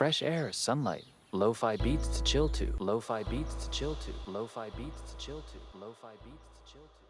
fresh air, sunlight, lo-fi beats to chill to, lo-fi beats to chill to, lo-fi beats to chill to, lo-fi beats to chill to.